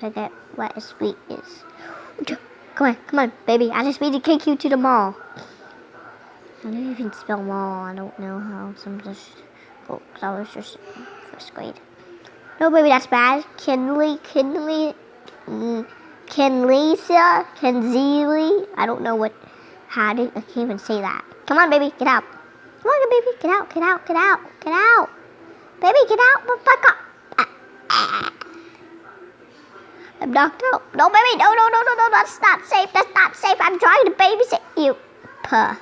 forget what a sweet is. Come on, come on, baby. I just need to take you to the mall. I don't even spell mall. I don't know how. Some just. Oh, I was just first grade. No, baby, that's bad. Kinley, Kinley, mm, Kinlisa, Kinzili. I don't know what. How do I can't even say that. Come on, baby, get out. Come on, baby, get out, get out, get out, get out. Baby, get out, fuck up. I'm knocked out. No, baby, no, no, no, no, no, that's not safe. That's not safe. I'm trying to babysit you. Puh.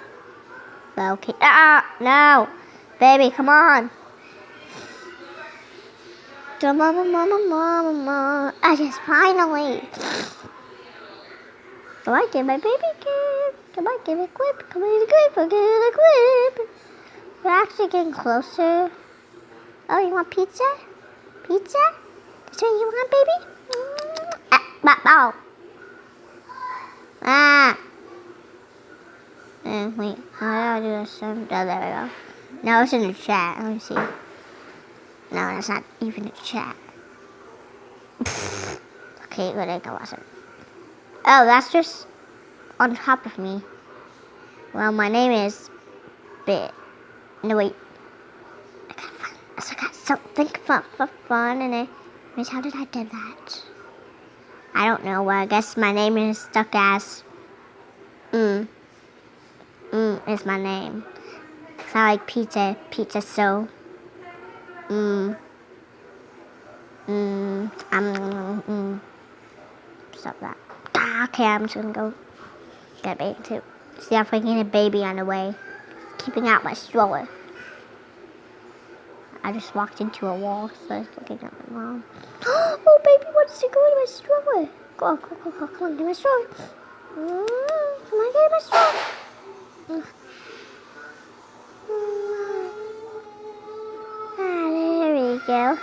Okay. Ah, no. Baby, come on. Mama, mama, mama, mama. I just finally. Come on, get my baby kid. Come on, give it a clip. Come on, get a clip. Get a clip. We're actually getting closer. Oh, you want pizza? Pizza? That's what you want, baby? Bow. Ah. Uh, wait, how do I do this? Oh, there we go. No, it's in the chat. Let me see. No, that's not even a chat. okay, but I wasn't. Oh, that's just on top of me. Well, my name is Bit. No, wait. I got fun. I got something fun for fun, and I. How did I do that? I don't know. Well, I guess my name is stuck as. Mm. Mm is my name. Cause I like pizza. Pizza so. Mm. Mm. Um. Mm. Stop that. Ah, okay, I'm just gonna go get a baby too. See if I can get a baby on the way. Keeping out my stroller. I just walked into a wall, so I was looking at my mom. oh, baby wants to go in my stroller. Go, go, go, go, come on, get my stroller. Mm, come on, get my stroller. Ah, there we go.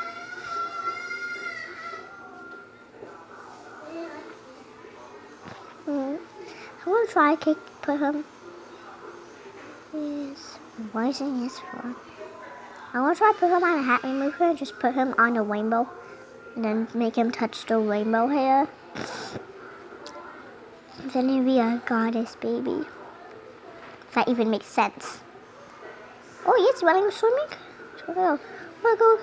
Mm. I want to try to put him. Yes. Why isn't this for? I want to try to put him on a hat remover and just put him on a rainbow. And then make him touch the rainbow hair. Then he'd be a goddess baby. If that even makes sense. Oh, yes, running swimming? So go. Go?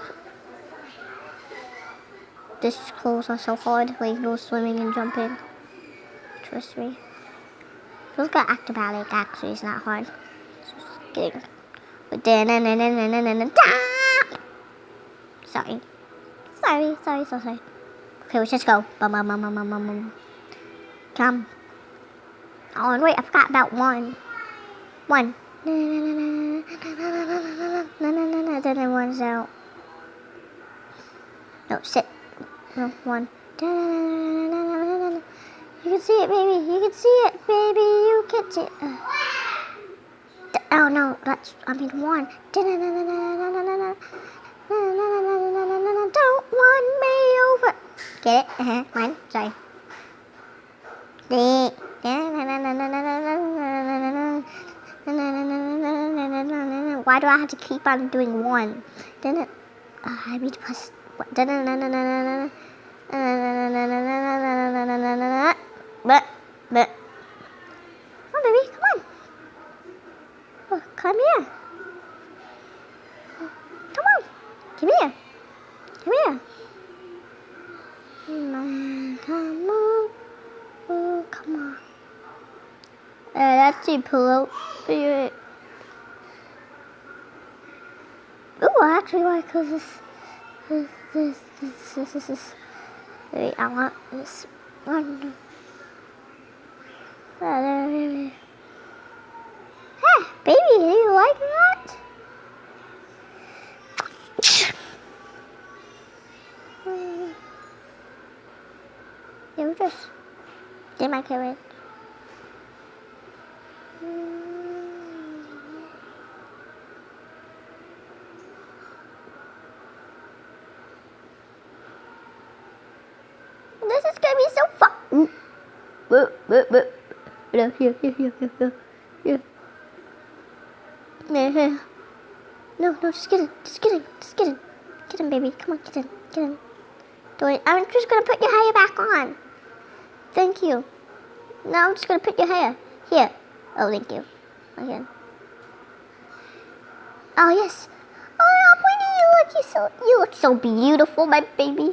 This clothes are so hard. Like, no swimming and jumping. Trust me. Feels like acrobatic, actually. It's not hard. It's just kidding. Sorry. Sorry, sorry, so sorry. Okay, let's just go. Bum, bum, bum, bum, bum, bum. Come. Oh, and wait, I forgot about one. One. Then it one's out. No, sit. No, one. You can see it, baby. You can see it, baby. You can see it. Oh no, that's, I mean one. Don't want me over. Get it? Uh-huh. One, sorry. Why do I have to keep on doing one? Then it, uh, I need to press. But. Oh, baby, come on. Oh, come here. Come on. Come here. Come here. Come on. Oh, come on. Uh, that's the pillow. Oh, I actually like this, this, this, this, this, this, this. Wait, I want this one. Oh, there, there, there. Hey, baby, do you like that? You just get my carrot. This is gonna be so fun. Mm. Here, here, here, here, here, here. No, no, just get in, just get in, just get in. Get in, baby. Come on, get in, get in. Don't, I'm just gonna put your hair back on. Thank you. Now I'm just gonna put your hair here. Oh, thank you. Again. Oh yes. Oh, Winnie, you look you so you look so beautiful, my baby.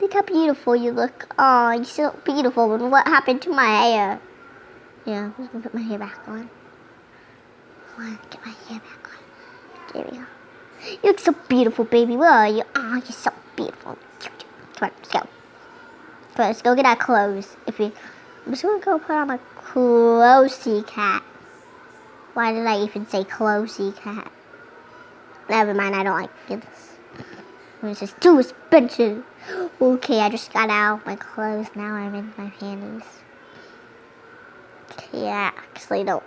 Look how beautiful you look. Oh, you're so beautiful. And what happened to my hair? Yeah, I'm just gonna put my hair back on. Get my hair back on. There we go. You look so beautiful, baby. Where are you? Oh, you're so beautiful. Let's go. On, let's go get our clothes. If we, I'm just gonna go put on my closey cat. Why did I even say closey cat? Never mind, I don't like this. It's just too expensive. Okay, I just got out my clothes. Now I'm in my panties. Yeah, actually, no.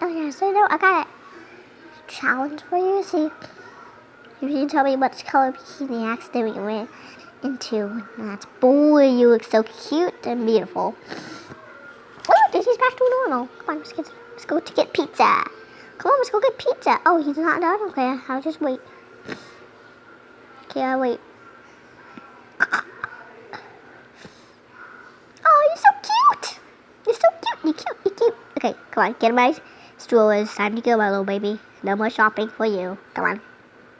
Oh, yeah, so no, I got a challenge for you. See, if you tell me what color bikini accident we went into. That's boy, you look so cute and beautiful. Oh, Daisy's back to normal. Come on, let's, get, let's go to get pizza. Come on, let's go get pizza. Oh, he's not done. Okay, I'll just wait. Okay, I'll wait. Oh, you're so cute. You're so cute. You're cute. You're cute. Okay, come on. Get my It's Time to go, my little baby. No more shopping for you. Come on.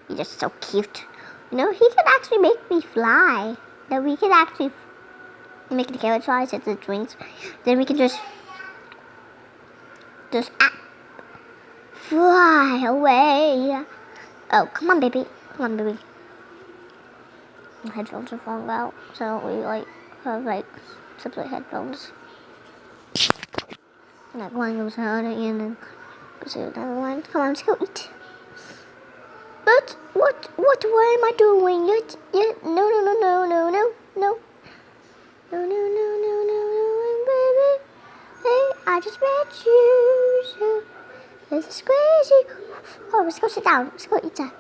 You're just so cute. Know, he can actually make me fly. Then we can actually make the carrot fly since it drinks. Then we can just just ah, fly away. Oh, come on, baby. Come on, baby. My headphones are falling out, so we like have like separate headphones. That one goes out again and goes to another one. Come on, let's go eat. But what, what, why am I doing? Yet, yet, no, no, no, no, no, no, no. No, no, no, no, no, no, baby. Hey, I just met you, so this is crazy. Oh, let's go sit down. Let's go eat that.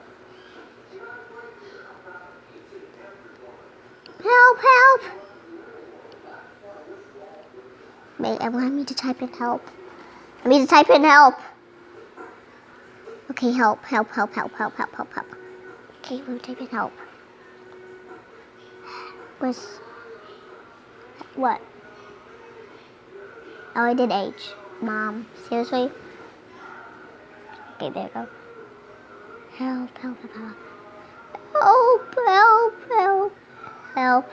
Help, help. Wait, I want me to type in help. I need to type in help. Okay, help, help, help, help, help, help, help, help. Okay, type in help. Was what? Oh, I did H. Mom, seriously? Okay, there you go. Help, help, help, help. Help, help, help. Help.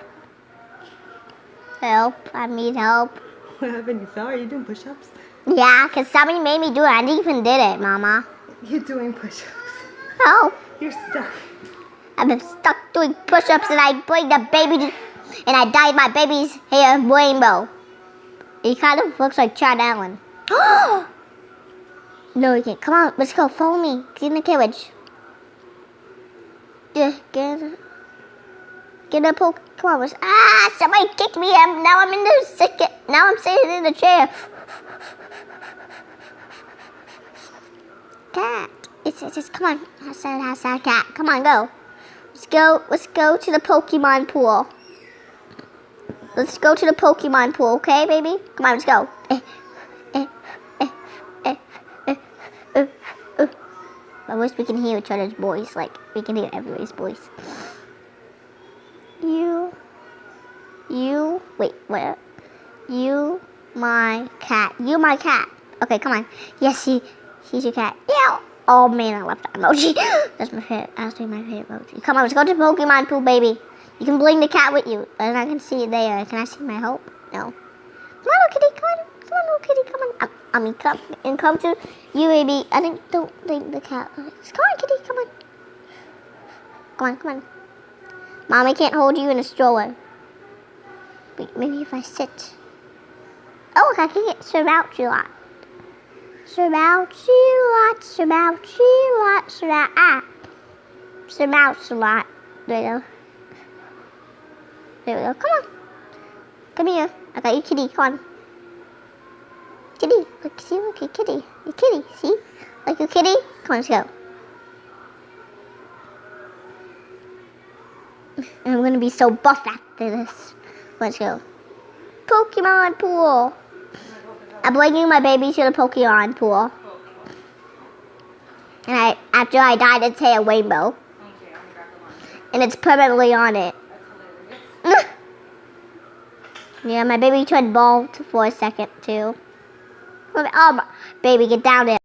Help. I need help. What happened? You fell? Are you doing push-ups? Yeah, because somebody made me do it. I didn't even did it, Mama. You're doing push-ups. Help. You're stuck. I've been stuck doing push-ups and I break the baby and I dyed my baby's hair rainbow. He kind of looks like Chad Allen. no, you can't. Come on, let's go. Follow me. Get in the carriage. Yeah, get in. Get a poke. Come on, let's. Ah! Somebody kicked me. I'm, now I'm in the sick. Now I'm sitting in the chair. Cat. It's, it's, it's come on. Hashtag, hashtag cat. Come on, go. Let's go. Let's go to the Pokemon pool. Let's go to the Pokemon pool, okay, baby? Come on, let's go. Eh, eh, eh. I wish we can hear each other's voice. Like we can hear everybody's voice. You, you. Wait, where? You, my cat. You, my cat. Okay, come on. Yes, he, he's your cat. Yeah. Oh man, I love that emoji. That's my favorite. That's my favorite emoji. Come on, let's go to Pokemon pool, baby. You can bring the cat with you, and I can see it there. Can I see my hope? No. Come on, little kitty. Come on. Come on, little kitty. Come on. I, I mean, come and come to you, baby. I think don't think the cat. Come on, kitty. Come on. Come on, come on. Mommy can't hold you in a stroller. Wait, maybe if I sit. Oh, I can get Sirmouchilot. Sirmouchilot, Sirmouchilot, Sirmouchilot. Ah. Sirmouchilot. There you go. There we go. Come on. Come here. I got you, kitty. Come on. Kitty. Look, see, look, you kitty. You kitty. See? Like you kitty? Come on, let's go. I'm gonna be so buff after this. Let's go. Pokemon pool. I'm bringing my baby to the Pokemon pool. And I, after I dyed its a rainbow. And it's permanently on it. Yeah, my baby tried ball t- for a second too. Oh, baby, get down there.